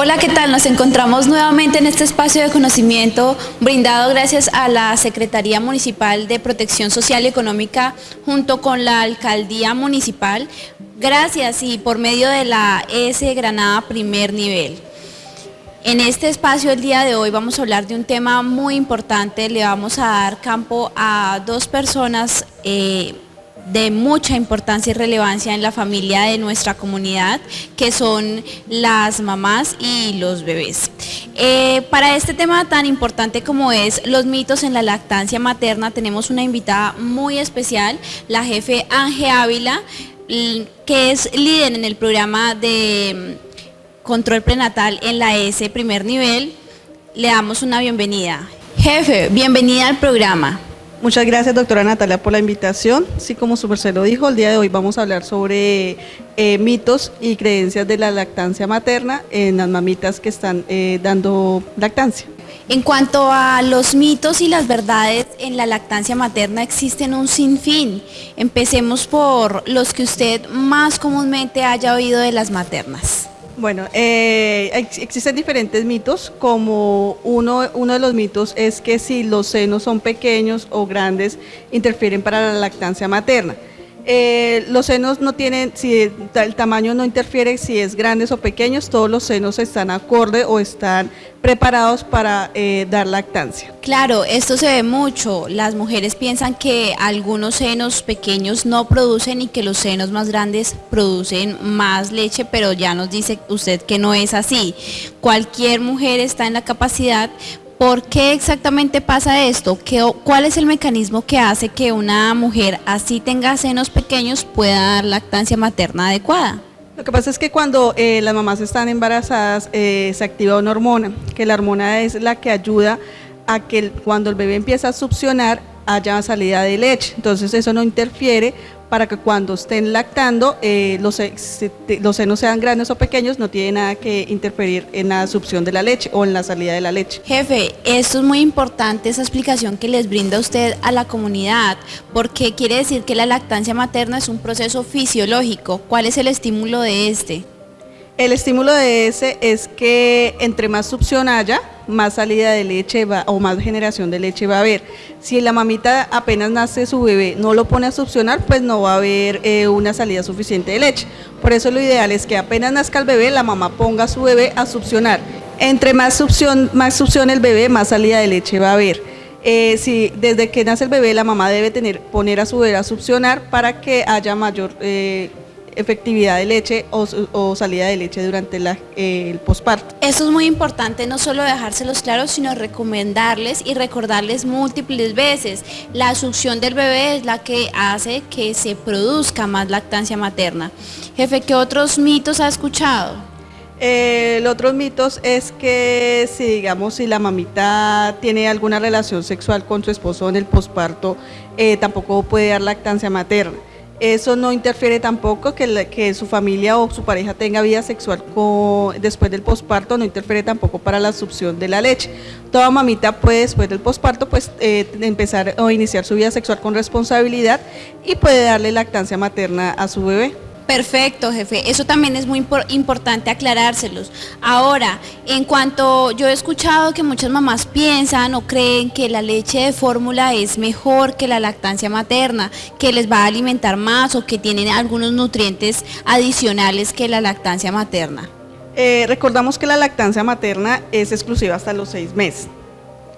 Hola, ¿qué tal? Nos encontramos nuevamente en este espacio de conocimiento brindado gracias a la Secretaría Municipal de Protección Social y Económica junto con la Alcaldía Municipal. Gracias y por medio de la ES Granada Primer Nivel. En este espacio el día de hoy vamos a hablar de un tema muy importante, le vamos a dar campo a dos personas eh, de mucha importancia y relevancia en la familia de nuestra comunidad, que son las mamás y los bebés. Eh, para este tema tan importante como es los mitos en la lactancia materna, tenemos una invitada muy especial, la jefe Ángel Ávila, que es líder en el programa de mm, control prenatal en la S primer nivel. Le damos una bienvenida. Jefe, bienvenida al programa. Muchas gracias, doctora Natalia, por la invitación. Sí, como su merced lo dijo, el día de hoy vamos a hablar sobre eh, mitos y creencias de la lactancia materna en las mamitas que están eh, dando lactancia. En cuanto a los mitos y las verdades en la lactancia materna, existen un sinfín. Empecemos por los que usted más comúnmente haya oído de las maternas. Bueno, eh, existen diferentes mitos, como uno, uno de los mitos es que si los senos son pequeños o grandes, interfieren para la lactancia materna. Eh, los senos no tienen, si el tamaño no interfiere, si es grandes o pequeños, todos los senos están acorde o están preparados para eh, dar lactancia. Claro, esto se ve mucho. Las mujeres piensan que algunos senos pequeños no producen y que los senos más grandes producen más leche, pero ya nos dice usted que no es así. Cualquier mujer está en la capacidad ¿Por qué exactamente pasa esto? ¿Cuál es el mecanismo que hace que una mujer así tenga senos pequeños pueda dar lactancia materna adecuada? Lo que pasa es que cuando eh, las mamás están embarazadas eh, se activa una hormona, que la hormona es la que ayuda a que cuando el bebé empieza a succionar haya salida de leche. Entonces eso no interfiere para que cuando estén lactando eh, los, los, senos sean grandes o pequeños, no tiene nada que interferir en la succión de la leche o en la salida de la leche. Jefe, esto es muy importante, esa explicación que les brinda usted a la comunidad, porque quiere decir que la lactancia materna es un proceso fisiológico. ¿Cuál es el estímulo de este? El estímulo de ese es que entre más succión haya, más salida de leche va, o más generación de leche va a haber. Si la mamita apenas nace su bebé no lo pone a succionar, pues no va a haber eh, una salida suficiente de leche. Por eso lo ideal es que apenas nazca el bebé, la mamá ponga a su bebé a succionar. Entre más succión, más el bebé, más salida de leche va a haber. Eh, si desde que nace el bebé la mamá debe tener, poner a su bebé a succionar para que haya mayor eh, efectividad de leche o, salida de leche durante el posparto. Eso es muy importante, no solo dejárselos claros, sino recomendarles y recordarles múltiples veces. La succión del bebé es la que hace que se produzca más lactancia materna. Jefe, ¿qué otros mitos ha escuchado? Eh, el otro mitos es que si digamos si la mamita tiene alguna relación sexual con su esposo en el posparto, eh, tampoco puede dar lactancia materna. Eso no interfiere tampoco que, que, su familia o su pareja tenga vida sexual después del posparto, no interfiere tampoco para la succión de la leche. Toda mamita puede después del posparto pues, eh, empezar o iniciar su vida sexual con responsabilidad y puede darle lactancia materna a su bebé. Perfecto, jefe. Eso también es muy importante aclarárselos. Ahora, en cuanto yo he escuchado que muchas mamás piensan o creen que la leche de fórmula es mejor que la lactancia materna, que les va a alimentar más o que tienen algunos nutrientes adicionales que la lactancia materna. Eh, recordamos que la lactancia materna es exclusiva hasta los seis meses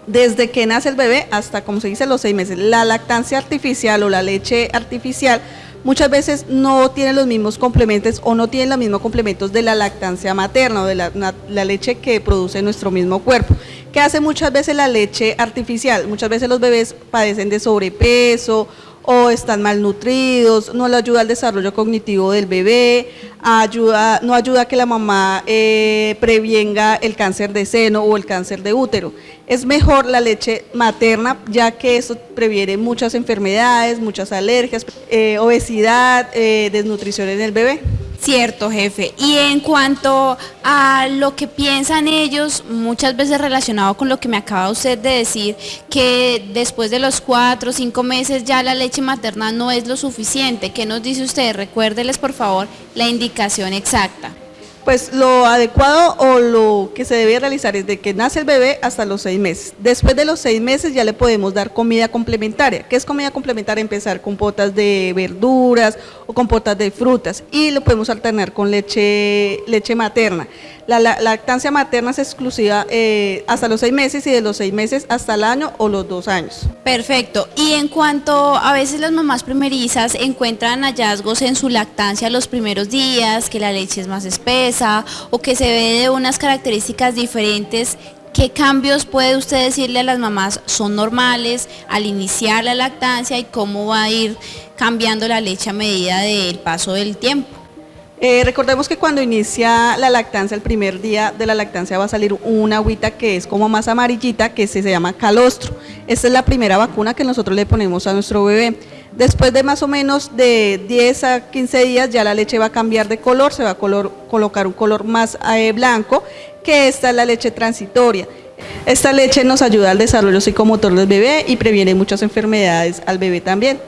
desde que nace el bebé hasta, como se dice, los seis meses. La lactancia artificial o la leche artificial muchas veces no tienen los mismos complementos o no tienen los mismos complementos de la lactancia materna o de la, la, leche que produce nuestro mismo cuerpo. ¿Qué hace muchas veces la leche artificial? Muchas veces los bebés padecen de sobrepeso o están malnutridos, no le ayuda al desarrollo cognitivo del bebé, ayuda, no ayuda a que la mamá eh, prevenga el cáncer de seno o el cáncer de útero. Es mejor la leche materna ya que eso previene muchas enfermedades, muchas alergias, eh, obesidad, eh, desnutrición en el bebé. Cierto, jefe. Y en cuanto a lo que piensan ellos, muchas veces relacionado con lo que me acaba usted de decir, que después de los cuatro o cinco meses ya la leche materna no es lo suficiente. ¿Qué nos dice usted? Recuérdeles, por favor, la indicación exacta. Pues lo adecuado o lo que se debe realizar es de que nace el bebé hasta los seis meses. Después de los seis meses ya le podemos dar comida complementaria. ¿Qué es comida complementaria? Empezar con potas de verduras o con potas de frutas y lo podemos alternar con leche, leche materna. La, lactancia materna es exclusiva eh, hasta los seis meses y de los seis meses hasta el año o los dos años. Perfecto. Y en cuanto a veces las mamás primerizas encuentran hallazgos en su lactancia los primeros días, que la leche es más espesa o que se ve de unas características diferentes, ¿Qué cambios puede usted decirle a las mamás son normales al iniciar la lactancia y cómo va a ir cambiando la leche a medida del paso del tiempo? Eh, recordemos que cuando inicia la lactancia, el primer día de la lactancia va a salir una agüita que es como más amarillita, que se, llama calostro. Esta es la primera vacuna que nosotros le ponemos a nuestro bebé. Después de más o menos de 10 a 15 días ya la leche va a cambiar de color, se va a colocar un color más eh, blanco, que esta es la leche transitoria. Esta leche nos ayuda al desarrollo psicomotor del bebé y previene muchas enfermedades al bebé también.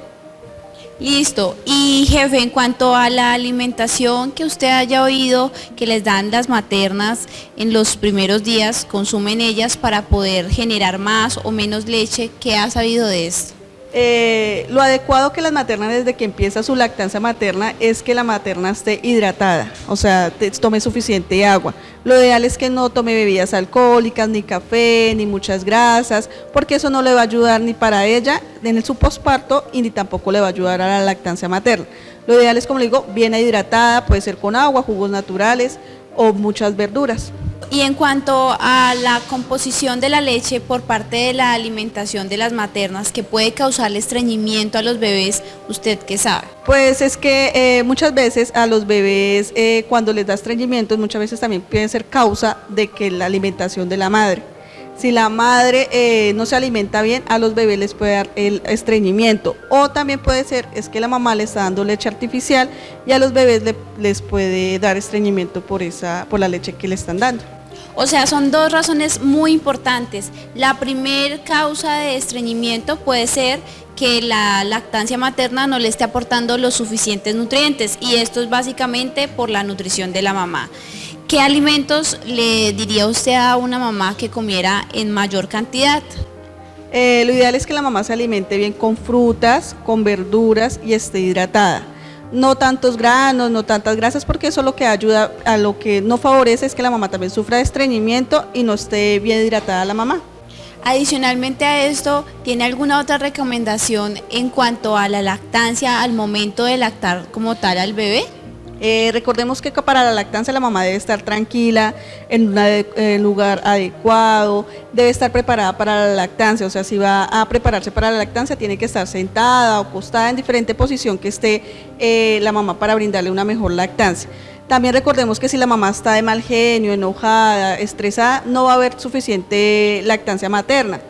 Listo. Y jefe, en cuanto a la alimentación que usted haya oído que les dan las maternas en los primeros días, consumen ellas para poder generar más o menos leche, ¿qué ha sabido de esto? Eh, lo adecuado que las maternas desde que empieza su lactancia materna es que la materna esté hidratada, o sea, tome suficiente agua. Lo ideal es que no tome bebidas alcohólicas, ni café, ni muchas grasas, porque eso no le va a ayudar ni para ella en su posparto y ni tampoco le va a ayudar a la lactancia materna. Lo ideal es, como le digo, bien hidratada, puede ser con agua, jugos naturales o muchas verduras. Y en cuanto a la composición de la leche por parte de la alimentación de las maternas que puede causar estreñimiento a los bebés, ¿usted qué sabe? Pues es que eh, muchas veces a los bebés eh, cuando les da estreñimiento muchas veces también puede ser causa de que la alimentación de la madre. Si la madre eh, no se alimenta bien, a los bebés les puede dar el estreñimiento. O también puede ser, es que la mamá le está dando leche artificial y a los bebés les puede dar estreñimiento por, esa, por la leche que le están dando. O sea, son dos razones muy importantes. La primer causa de estreñimiento puede ser que la lactancia materna no le esté aportando los suficientes nutrientes y esto es básicamente por la nutrición de la mamá. ¿Qué alimentos le diría usted a una mamá que comiera en mayor cantidad? Eh, lo ideal es que la mamá se alimente bien con frutas, con verduras y esté hidratada no tantos granos, no tantas grasas, porque eso lo que ayuda a lo que no favorece es que la mamá también sufra de estreñimiento y no esté bien hidratada la mamá. Adicionalmente a esto, ¿tiene alguna otra recomendación en cuanto a la lactancia al momento de lactar como tal al bebé? Eh, recordemos que para la lactancia la mamá debe estar tranquila, en un lugar adecuado, debe estar preparada para la lactancia, o sea, si va a prepararse para la lactancia tiene que estar sentada o acostada en diferente posición que esté eh, la mamá para brindarle una mejor lactancia. También recordemos que si la mamá está de mal genio, enojada, estresada, no va a haber suficiente lactancia materna.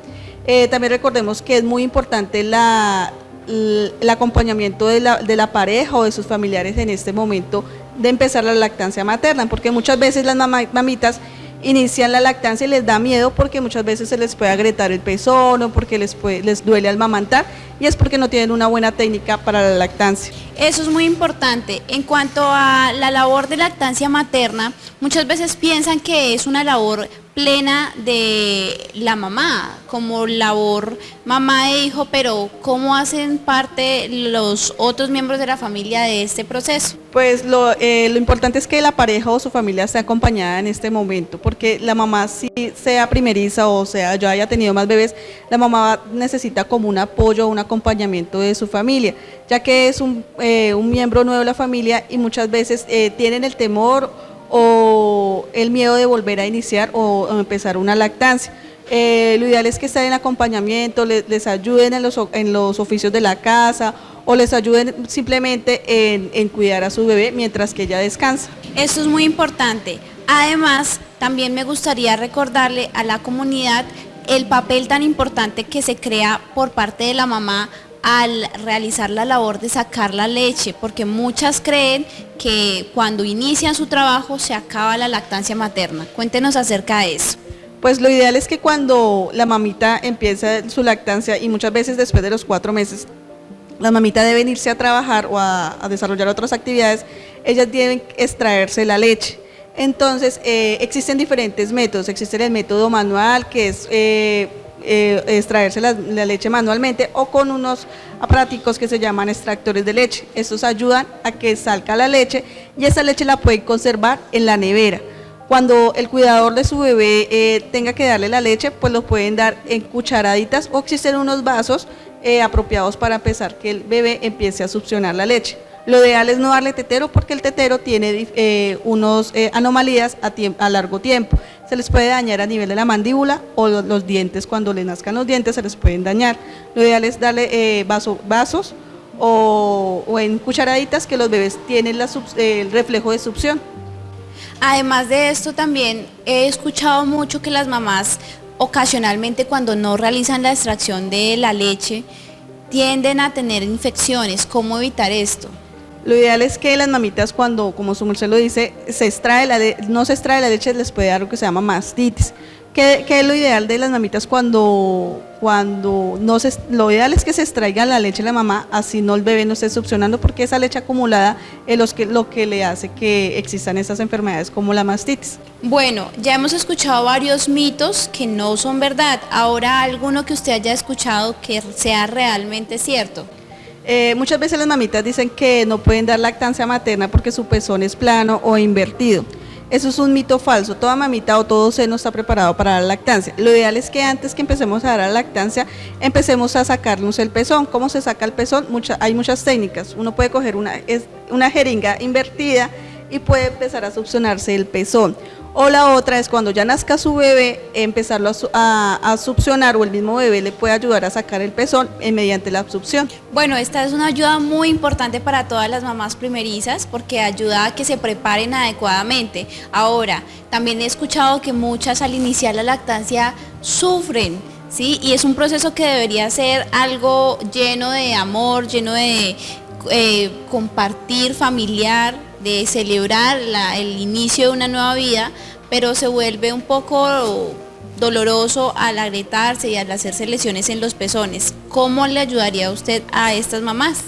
Eh, también recordemos que es muy importante la, el acompañamiento de la, de la, pareja o de sus familiares en este momento de empezar la lactancia materna, porque muchas veces las mamitas inician la lactancia y les da miedo porque muchas veces se les puede agrietar el pezón o porque les, les duele al mamantar y es porque no tienen una buena técnica para la lactancia. Eso es muy importante. En cuanto a la labor de lactancia materna, muchas veces piensan que es una labor plena de la mamá, como labor mamá e hijo, pero ¿cómo hacen parte los otros miembros de la familia de este proceso? Pues lo, eh, lo importante es que la pareja o su familia esté acompañada en este momento, porque la mamá si sea primeriza o sea yo haya tenido más bebés, la mamá necesita como un apoyo, un acompañamiento de su familia, ya que es un, eh, un miembro nuevo de la familia y muchas veces eh, tienen el temor o el miedo de volver a iniciar o, empezar una lactancia. Eh, lo ideal es que estén en acompañamiento, les, ayuden en los, en los, oficios de la casa o les ayuden simplemente en, en cuidar a su bebé mientras que ella descansa. Esto es muy importante. Además, también me gustaría recordarle a la comunidad el papel tan importante que se crea por parte de la mamá al realizar la labor de sacar la leche, porque muchas creen que cuando inician su trabajo se acaba la lactancia materna. Cuéntenos acerca de eso. Pues lo ideal es que cuando la mamita empieza su lactancia y muchas veces después de los cuatro meses, la mamita debe irse a trabajar o a, a desarrollar otras actividades, ellas deben extraerse la leche. Entonces, eh, existen diferentes métodos. Existe el método manual, que es eh, eh, extraerse la, leche manualmente, o con unos aparaticos que se llaman extractores de leche. Estos ayudan a que salga la leche y esa leche la pueden conservar en la nevera. Cuando el cuidador de su bebé tenga que darle la leche, pues lo pueden dar en cucharaditas o existen unos vasos apropiados para empezar que el bebé empiece a succionar la leche. Lo ideal es no darle tetero porque el tetero tiene eh, unos eh, anomalías a, largo tiempo. Se les puede dañar a nivel de la mandíbula o los, dientes, cuando le nazcan los dientes se les pueden dañar. Lo ideal es darle eh, vasos o, en cucharaditas que los bebés tienen el reflejo de succión. Además de esto también he escuchado mucho que las mamás ocasionalmente cuando no realizan la extracción de la leche tienden a tener infecciones. ¿Cómo evitar esto? Lo ideal es que las mamitas cuando, como su merced lo dice, se extrae la no se extrae la leche, les puede dar lo que se llama mastitis. ¿Qué, es lo ideal de las mamitas cuando, cuando no se, lo ideal es que se extraiga la leche de la mamá, así no el bebé no esté succionando, porque esa leche acumulada es que, lo que le hace que existan esas enfermedades como la mastitis. Bueno, ya hemos escuchado varios mitos que no son verdad. Ahora, alguno que usted haya escuchado que sea realmente cierto. Eh, muchas veces las mamitas dicen que no pueden dar lactancia materna porque su pezón es plano o invertido. Eso es un mito falso. Toda mamita o todo seno está preparado para dar lactancia. Lo ideal es que antes que empecemos a dar la lactancia, empecemos a sacarnos el pezón. ¿Cómo se saca el pezón? hay muchas técnicas. Uno puede coger una, una jeringa invertida y puede empezar a succionarse el pezón. O la otra es cuando ya nazca su bebé, empezarlo a, succionar o el mismo bebé le puede ayudar a sacar el pezón mediante la succión. Bueno, esta es una ayuda muy importante para todas las mamás primerizas porque ayuda a que se preparen adecuadamente. Ahora, también he escuchado que muchas al iniciar la lactancia sufren ¿sí? Y es un proceso que debería ser algo lleno de amor, lleno de eh, compartir familiar, de celebrar el inicio de una nueva vida, pero se vuelve un poco doloroso al agrietarse y al hacerse lesiones en los pezones. ¿Cómo le ayudaría usted a estas mamás?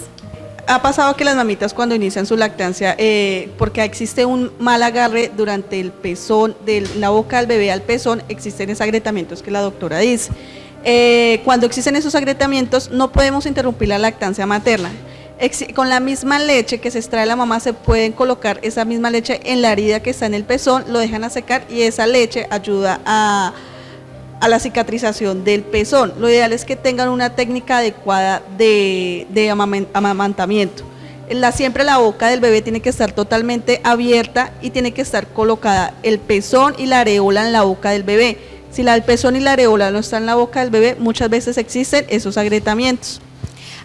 Ha pasado que las mamitas cuando inician su lactancia, eh, porque existe un mal agarre durante el pezón, de la boca del bebé al pezón, existen esos agrietamientos que la doctora dice. Eh, cuando existen esos agrietamientos no podemos interrumpir la lactancia materna con la misma leche que se extrae la mamá se pueden colocar esa misma leche en la herida que está en el pezón, lo dejan a secar y esa leche ayuda a, la cicatrización del pezón. Lo ideal es que tengan una técnica adecuada de, amamantamiento. La, siempre la boca del bebé tiene que estar totalmente abierta y tiene que estar colocada el pezón y la areola en la boca del bebé. Si el pezón y la areola no están en la boca del bebé, muchas veces existen esos agrietamientos.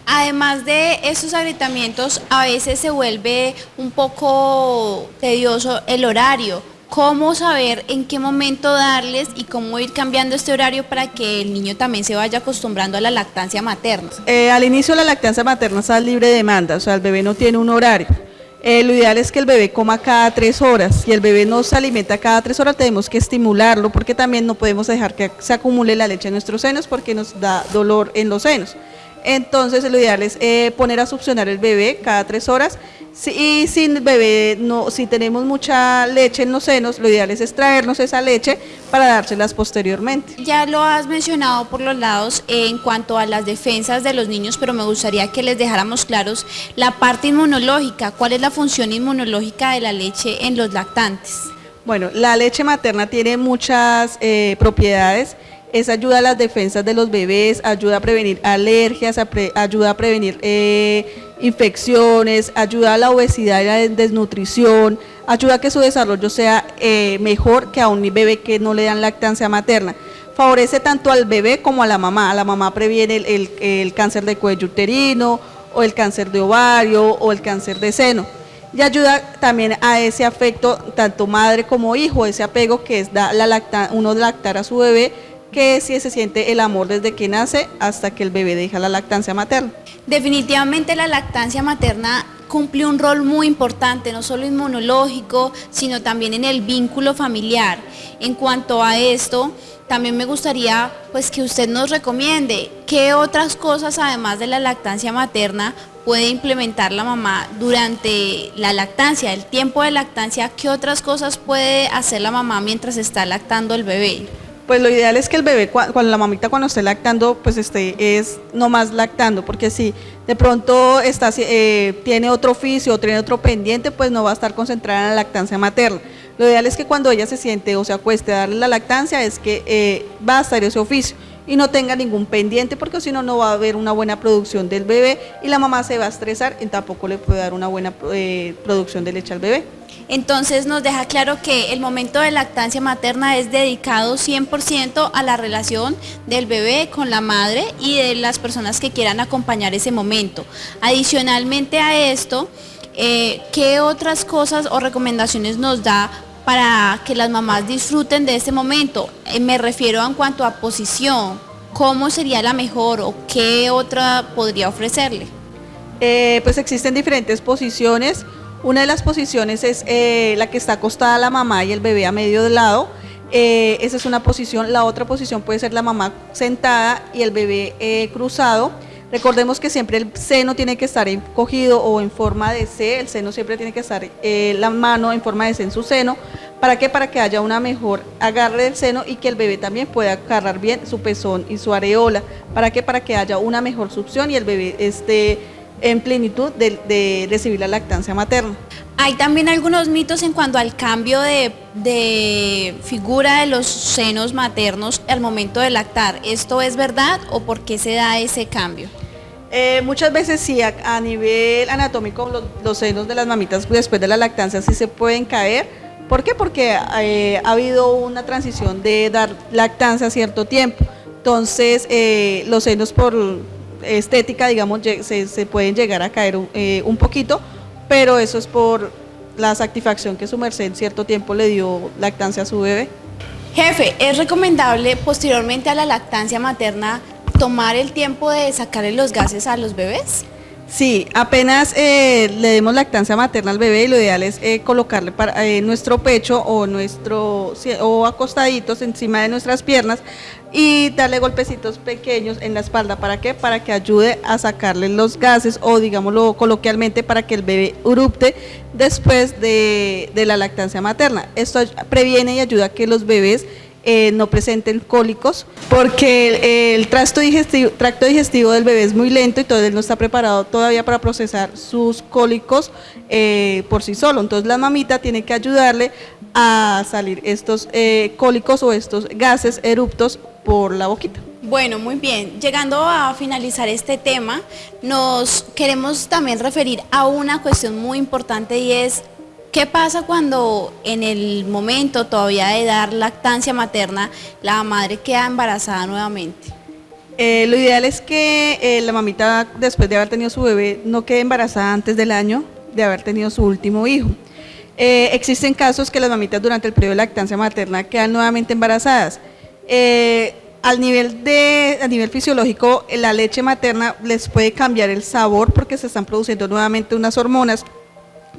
Además de esos agrietamientos, a veces se vuelve un poco tedioso el horario. ¿Cómo saber en qué momento darles y cómo ir cambiando este horario para que el niño también se vaya acostumbrando a la lactancia materna? Eh, al inicio la lactancia materna está libre de demanda, o sea, el bebé no tiene un horario. Eh, lo ideal es que el bebé coma cada tres horas. Si el bebé no se alimenta cada tres horas, tenemos que estimularlo porque también no podemos dejar que se acumule la leche en nuestros senos porque nos da dolor en los senos. Entonces lo ideal es eh, poner a succionar el bebé cada tres horas y si bebé no, si tenemos mucha leche en los senos, lo ideal es extraernos esa leche para dárselas posteriormente. Ya lo has mencionado por los lados en cuanto a las defensas de los niños, pero me gustaría que les dejáramos claros la parte inmunológica. ¿Cuál es la función inmunológica de la leche en los lactantes? Bueno, la leche materna tiene muchas eh, propiedades es ayuda a las defensas de los bebés, ayuda a prevenir alergias, ayuda a prevenir eh, infecciones, ayuda a la obesidad y la desnutrición, ayuda a que su desarrollo sea eh, mejor que a un bebé que no le dan lactancia materna. Favorece tanto al bebé como a la mamá. A la mamá previene el, el cáncer de cuello uterino o el cáncer de ovario o el cáncer de seno y ayuda también a ese afecto, tanto madre como hijo, ese apego que es da la lacta, uno lactar a su bebé que si se siente el amor desde que nace hasta que el bebé deja la lactancia materna. Definitivamente la lactancia materna cumple un rol muy importante, no solo inmunológico, sino también en el vínculo familiar. En cuanto a esto, también me gustaría pues que usted nos recomiende qué otras cosas además de la lactancia materna puede implementar la mamá durante la lactancia, el tiempo de lactancia, qué otras cosas puede hacer la mamá mientras está lactando el bebé. Pues lo ideal es que el bebé, cuando la mamita cuando esté lactando, pues esté es no más lactando, porque si de pronto está, eh, tiene otro oficio o tiene otro pendiente, pues no va a estar concentrada en la lactancia materna. Lo ideal es que cuando ella se siente o se acueste a darle la lactancia, es que eh, va a estar ese oficio y no tenga ningún pendiente porque si no no va a haber una buena producción del bebé y la mamá se va a estresar y tampoco le puede dar una buena eh, producción de leche al bebé. Entonces nos deja claro que el momento de lactancia materna es dedicado 100% a la relación del bebé con la madre y de las personas que quieran acompañar ese momento. Adicionalmente a esto, eh, ¿qué otras cosas o recomendaciones nos da para que las mamás disfruten de este momento? Eh, me refiero en cuanto a posición, ¿cómo sería la mejor o qué otra podría ofrecerle? Eh, pues existen diferentes posiciones una de las posiciones es eh, la que está acostada la mamá y el bebé a medio lado. Esa es una posición. La otra posición puede ser la mamá sentada y el bebé cruzado. Recordemos que siempre el seno tiene que estar encogido o en forma de C, el seno siempre tiene que estar la mano en forma de C en su seno. ¿Para qué? Para que haya una mejor agarre del seno y que el bebé también pueda agarrar bien su pezón y su areola. ¿Para qué? Para que haya una mejor succión y el bebé esté en plenitud de, recibir la lactancia materna. Hay también algunos mitos en cuanto al cambio de, figura de los senos maternos al momento de lactar. ¿Esto es verdad o por qué se da ese cambio? Eh, muchas veces sí, a, nivel anatómico los, senos de las mamitas después de la lactancia sí se pueden caer. ¿Por qué? Porque eh, ha habido una transición de dar lactancia a cierto tiempo. Entonces eh, los senos por estética, digamos, se, pueden llegar a caer un poquito, pero eso es por la satisfacción que su merced en cierto tiempo le dio lactancia a su bebé. Jefe, ¿es recomendable posteriormente a la lactancia materna tomar el tiempo de sacarle los gases a los bebés? Sí, apenas eh, le demos lactancia materna al bebé, lo ideal es eh, colocarle para, nuestro pecho o nuestro o acostaditos encima de nuestras piernas y darle golpecitos pequeños en la espalda. ¿Para qué? Para que ayude a sacarle los gases o digámoslo coloquialmente para que el bebé erupte después de, de la lactancia materna. Esto previene y ayuda a que los bebés eh, no presenten cólicos, porque el, tracto, digestivo, del bebé es muy lento y todavía él no está preparado todavía para procesar sus cólicos eh, por sí solo. Entonces la mamita tiene que ayudarle a salir estos eh, cólicos o estos gases eruptos por la boquita. Bueno, muy bien. Llegando a finalizar este tema, nos queremos también referir a una cuestión muy importante y es ¿Qué pasa cuando en el momento todavía de dar lactancia materna la madre queda embarazada nuevamente? Eh, lo ideal es que eh, la mamita después de haber tenido su bebé no quede embarazada antes del año de haber tenido su último hijo. Eh, existen casos que las mamitas durante el periodo de lactancia materna quedan nuevamente embarazadas. al nivel de, a nivel fisiológico, la leche materna les puede cambiar el sabor porque se están produciendo nuevamente unas hormonas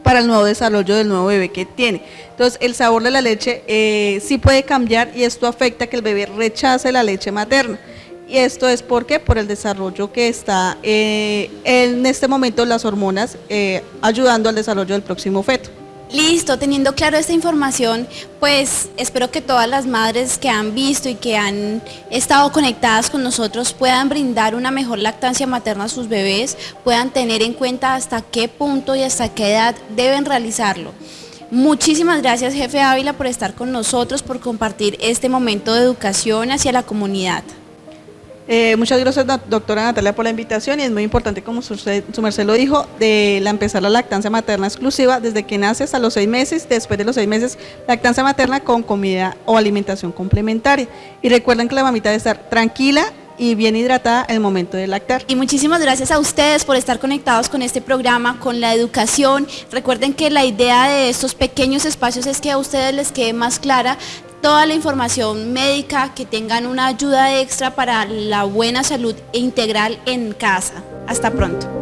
para el nuevo desarrollo del nuevo bebé que tiene. Entonces el sabor de la leche eh, sí puede cambiar y esto afecta que el bebé rechace la leche materna. Y esto es porque por el desarrollo que está eh, en este momento las hormonas eh, ayudando al desarrollo del próximo feto. Listo, teniendo claro esta información, pues espero que todas las madres que han visto y que han estado conectadas con nosotros puedan brindar una mejor lactancia materna a sus bebés, puedan tener en cuenta hasta qué punto y hasta qué edad deben realizarlo. Muchísimas gracias, jefe Ávila, por estar con nosotros, por compartir este momento de educación hacia la comunidad. Eh, muchas gracias, doctora Natalia, por la invitación y es muy importante, como su, merced lo dijo, de la empezar la lactancia materna exclusiva desde que nace hasta los seis meses, después de los seis meses, lactancia materna con comida o alimentación complementaria. Y recuerden que la mamita debe estar tranquila y bien hidratada en el momento de lactar. Y muchísimas gracias a ustedes por estar conectados con este programa, con la educación. Recuerden que la idea de estos pequeños espacios es que a ustedes les quede más clara toda la información médica, que tengan una ayuda extra para la buena salud integral en casa. Hasta pronto.